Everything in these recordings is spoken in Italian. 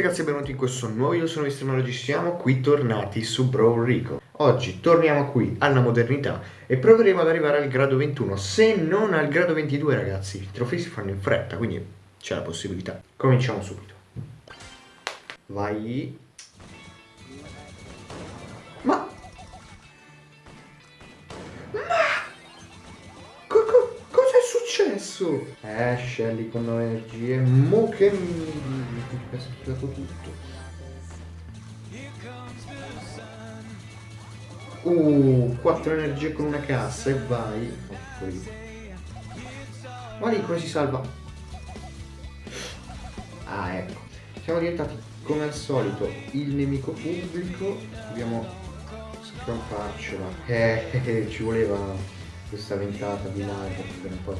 ragazzi e benvenuti in questo nuovo video, sono Mr. siamo qui tornati su Brawl Rico. Oggi torniamo qui alla modernità e proveremo ad arrivare al grado 21, se non al grado 22 ragazzi. I trofei si fanno in fretta, quindi c'è la possibilità. Cominciamo subito. Vai. Successo? Eh, Shelly con 9 energie. Mo che mi ha schivato tutto. Uh, 4 energie con una cassa e vai. Ma lì come si salva? Ah, ecco. Siamo diventati come al solito il nemico pubblico. Dobbiamo scamparcela. Eh ci voleva questa ventata di live per un po'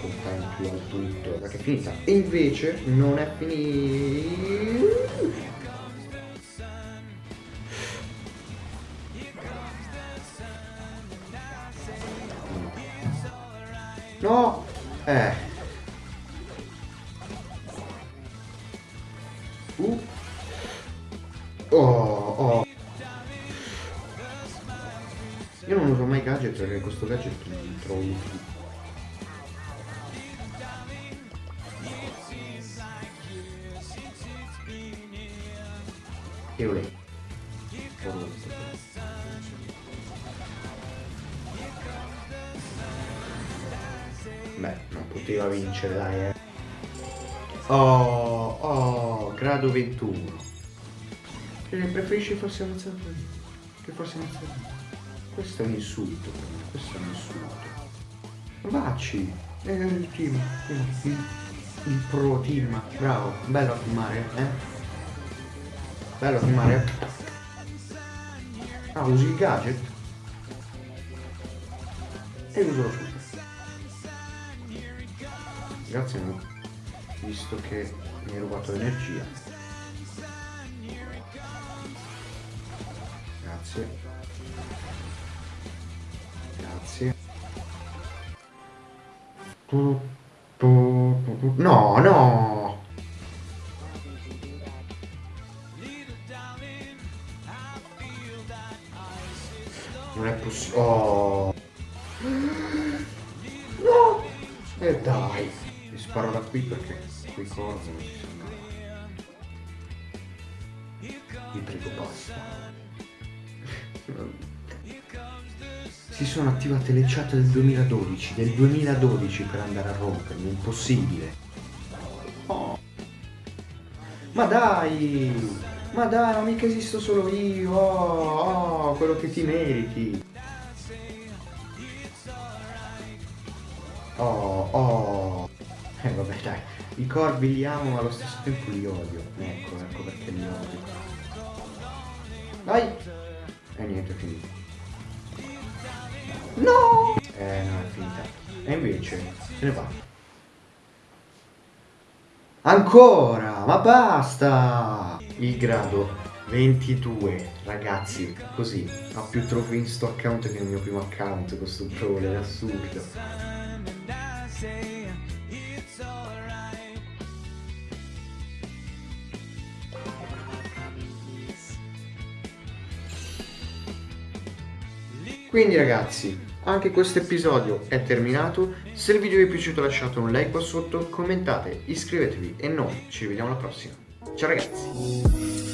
contenti al tutto perché è finita. E invece non è finita. No eh. Uh. oh oh io non uso mai gadget perché questo gadget li trovo utili. E lei. Beh, non poteva vincere, dai, eh. Oh, oh, grado 21. Che preferisci forse avanzare? Che forse avanzare? Questo è un insulto, questo è un insulto. Vacci, è il team, il, il pro team, bravo, bello a filmare, eh? Bello a filmare. Ah, usi il gadget? E uso lo super. Grazie, visto che mi hai rubato l'energia. Grazie. No, no! Non è possibile. Oh! No! E eh dai! Mi sparo da qui perché qui non ci sono. Vi prego basta si sono attivate le chat del 2012, del 2012 per andare a rompermi, impossibile. Ma dai! Ma dai, ma mica esisto solo io! Oh, oh, quello che ti meriti! Oh, oh! Eh vabbè dai, i corvi li amo ma allo stesso tempo li odio. Ecco, ecco perché li odio. Dai! E niente, è finito. No! Eh, no, è finita. E invece se ne va. Ancora! Ma basta! Il grado 22, ragazzi, così. Ha più trofei in sto account che nel mio primo account, questo troll, è assurdo. Quindi ragazzi, anche questo episodio è terminato, se il video vi è piaciuto lasciate un like qua sotto, commentate, iscrivetevi e noi ci vediamo alla prossima. Ciao ragazzi!